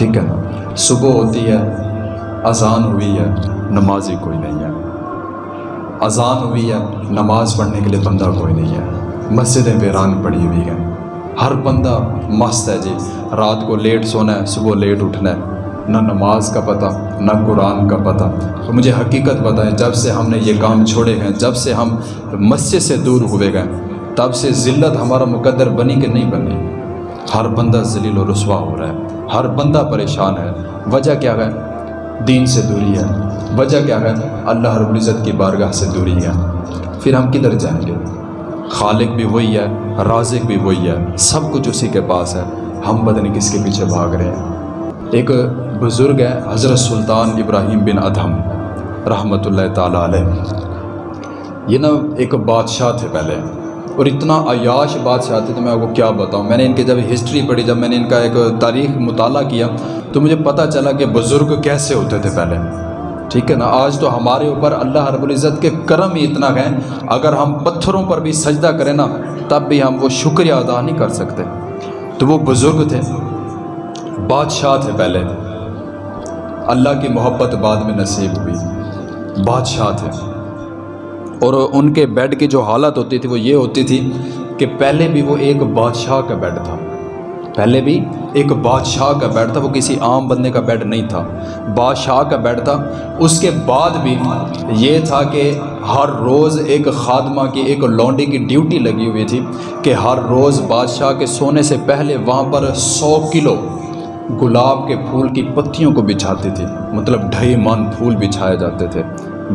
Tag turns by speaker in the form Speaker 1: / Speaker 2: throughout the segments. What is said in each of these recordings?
Speaker 1: ٹھیک ہے۔ نا صبح ہوتی ہے، اذان ہوئی ہے، نمازی کوئی نہیں ہے۔ اذان ہوئی ہے، نماز پڑھنے کے لیے بندہ کوئی نہیں ہے۔ مسجدیں ویران پڑی ہوئی ہیں۔ ہر بندہ مست ہے جی۔ رات کو لیٹ سونا ہے، صبح لیٹ اٹھنا ہے۔ نہ نماز کا پتہ، نہ قرآن کا پتہ۔ تو مجھے حقیقت بتائیں، جب سے ہم نے یہ کام چھوڑے ہیں، جب سے ہم مسجد سے دور ہوئے گئے تب سے ذلت ہمارا مقدر بنی کہ نہیں بنی؟ ہر بندہ ذلیل و رسوا ہو رہا ہے، ہر بندہ پریشان ہے۔ وجہ کیا ہے؟ دین سے دوری ہے۔ وجہ کیا ہے؟ اللہ رب العزت کی بارگاہ سے دوری ہے۔ پھر ہم کدھر جائیں گے؟ خالق بھی وہی ہے، رازق بھی وہی ہے۔ سب کچھ اسی کے پاس ہے۔ ہم بدن کس کے پیچھے بھاگ رہے ہیں۔ ایک بزرگ ہے، حضرت سلطان ابراہیم بن ادھم رحمۃ اللہ تعالیٰ علیہ۔ یہ نا ایک بادشاہ تھے پہلے۔ اور اتنا عیاش بادشاہ تھے تو میں آپ کو کیا بتاؤں؟ میں نے ان کی جب ہسٹری پڑھی، جب میں نے ان کا ایک تاریخ مطالعہ کیا، تو مجھے پتہ چلا کہ بزرگ کیسے ہوتے تھے پہلے۔ ٹھیک ہے نا؟ آج تو ہمارے اوپر اللہ رب العزت کے کرم ہی اتنا ہے اگر ہم پتھروں پر بھی سجدہ کریں نا، تب بھی ہم وہ شکریہ ادا نہیں کر سکتے۔ تو وہ بزرگ تھے، بادشاہ تھے پہلے۔ اللہ کی محبت بعد میں نصیب ہوئی۔ بادشاہ تھے۔ اور ان کے بیڈ کی جو حالت ہوتی تھی وہ یہ ہوتی تھی کہ پہلے بھی وہ ایک بادشاہ کا بیڈ تھا۔ پہلے بھی ایک بادشاہ کا بیڈ تھا، وہ کسی عام بندے کا بیڈ نہیں تھا۔ بادشاہ کا بیڈ تھا۔ اس کے بعد بھی یہ تھا کہ ہر روز ایک خادمہ کی ایک لونڈی کی ڈیوٹی لگی ہوئی تھی کہ ہر روز بادشاہ کے سونے سے پہلے وہاں پر سو کلو گلاب کے پھول کی پتیوں کو بچھاتی تھی۔ مطلب ڈھائی من پھول بچھائے جاتے تھے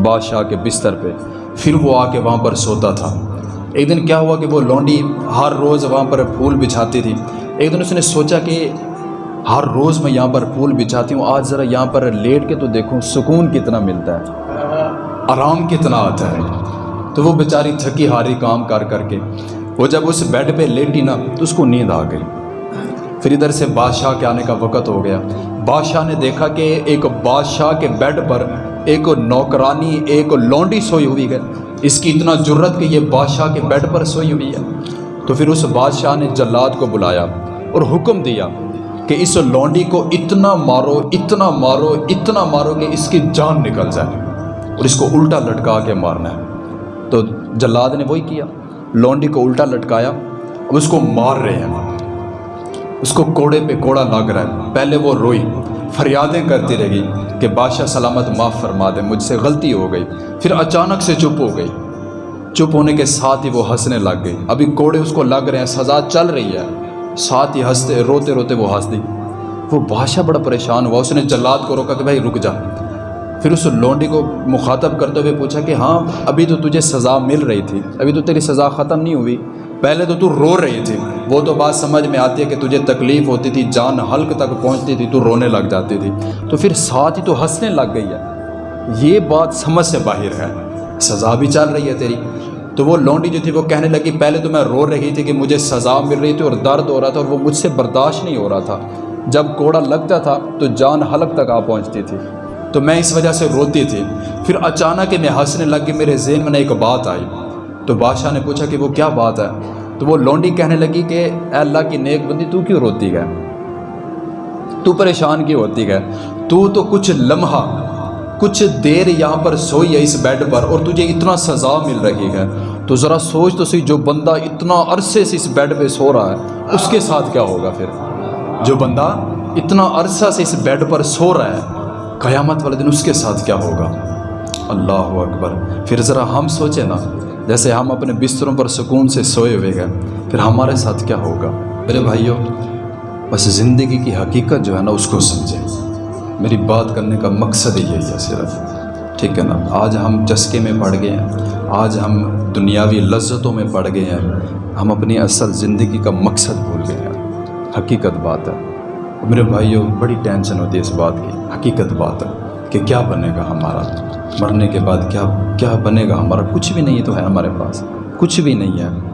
Speaker 1: بادشاہ کے بستر پہ۔ پھر وہ آ کے وہاں پر سوتا تھا۔ ایک دن کیا ہوا کہ وہ لونڈی ہر روز وہاں پر پھول بچھاتی تھی۔ ایک دن اس نے سوچا کہ ہر روز میں یہاں پر پھول بچھاتی ہوں، آج ذرا یہاں پر لیٹ کے تو دیکھوں سکون کتنا ملتا ہے، آرام کتنا آتا ہے۔ تو وہ بیچاری تھکی ہاری کام کر کر کے، وہ جب اس بیڈ پہ لیٹی نا تو اس کو نیند آ گئی۔ پھر ادھر سے بادشاہ کے آنے کا وقت ہو گیا۔ بادشاہ نے دیکھا کہ ایک بادشاہ کے بیڈ پر ایک نوکرانی، ایک لونڈی سوئی ہوئی ہے۔ اس کی اتنا جرت کہ یہ بادشاہ کے بیڈ پر سوئی ہوئی ہے۔ تو پھر اس بادشاہ نے جلاد کو بلایا اور حکم دیا کہ اس لونڈی کو اتنا مارو اتنا مارو اتنا مارو کہ اس کی جان نکل جائے اور اس کو الٹا لٹکا کے مارنا ہے۔ تو جلاد نے وہی کیا۔ لونڈی کو الٹا لٹکایا۔ اب اس کو مار رہے ہیں۔ اس کو کوڑے پہ کوڑا لگ رہا ہے۔ پہلے وہ روئی۔ فریادیں کرتی رہی کہ بادشاہ سلامت معاف فرما دے، مجھ سے غلطی ہو گئی، پھر اچانک سے چپ ہو گئی۔ چپ ہونے کے ساتھ ہی وہ ہنسنے لگ گئی۔ ابھی کوڑے اس کو لگ رہے ہیں، سزا چل رہی ہے۔ ساتھ ہی ہنستے روتے روتے وہ ہنس دی۔ وہ بادشاہ بڑا پریشان ہوا، اس نے جلاد کو روکا کہ بھائی رک جا۔ پھر اس لونڈی کو مخاطب کرتے ہوئے پوچھا کہ ہاں ابھی تو تجھے سزا مل رہی تھی، ابھی تو تیری سزا ختم نہیں ہوئی۔ پہلے تو تو رو رہی تھی۔ وہ تو بات سمجھ میں آتی ہے کہ تجھے تکلیف ہوتی تھی، جان حلق تک پہنچتی تھی، تو رونے لگ جاتی تھی۔ تو پھر ساتھ ہی تو ہنسنے لگ گئی ہے۔ یہ بات سمجھ سے باہر ہے۔ سزا بھی چل رہی ہے تیری۔ تو وہ لونڈی جو تھی، وہ کہنے لگی، پہلے تو میں رو رہی تھی کہ مجھے سزا مل رہی تھی اور درد ہو رہا تھا اور وہ مجھ سے برداشت نہیں ہو رہا تھا۔ جب کوڑا لگتا تھا، تو جان حلق تک آ پہنچتی تھی۔ تو میں اس وجہ سے روتی تھی۔ پھر اچانک میں ہنسنے لگ کے میرے ذہن میں ایک بات آئی۔ تو بادشاہ نے پوچھا کہ وہ کیا بات ہے؟ تو وہ لونڈی کہنے لگی کہ اے اللہ کی نیک بندی تو کیوں روتی ہے؟ تو پریشان کیوں ہوتی ہے؟ تو تو کچھ لمحہ، کچھ دیر یہاں پر سوئی ہے اس بیڈ پر اور تجھے اتنا سزا مل رہی ہے۔ تو ذرا سوچ تو سی، جو بندہ اتنا عرصے سے اس بیڈ پہ سو رہا ہے، اس کے ساتھ کیا ہوگا پھر؟ جو بندہ اتنا عرصہ سے اس بیڈ پر سو رہا ہے، قیامت والے دن اس کے ساتھ کیا ہوگا؟ اللہ اکبر۔ پھر ذرا ہم سوچیں نا۔ جیسے ہم اپنے بستروں پر سکون سے سوئے ہوئے گئے پھر ہمارے ساتھ کیا ہوگا؟ میرے بھائیوں، بس زندگی کی حقیقت جو ہے نا، اس کو سمجھیں۔ میری بات کرنے کا مقصد یہی ہے صرف۔ ٹھیک ہے نا؟ آج ہم چسکے میں پڑ گئے ہیں۔ آج ہم دنیاوی لذتوں میں پڑ گئے ہیں۔ ہم اپنی اصل زندگی کا مقصد بھول گئے ہیں۔ حقیقت بات ہے۔ میرے بھائیوں، بڑی ٹینشن ہوتی ہے اس بات کی۔ حقیقت بات ہے کہ کیا بنے گا ہمارا۔ مرنے کے بعد کیا کیا بنے گا ہمارا؟ کچھ بھی نہیں تو ہے ہمارے پاس۔ کچھ بھی نہیں ہے۔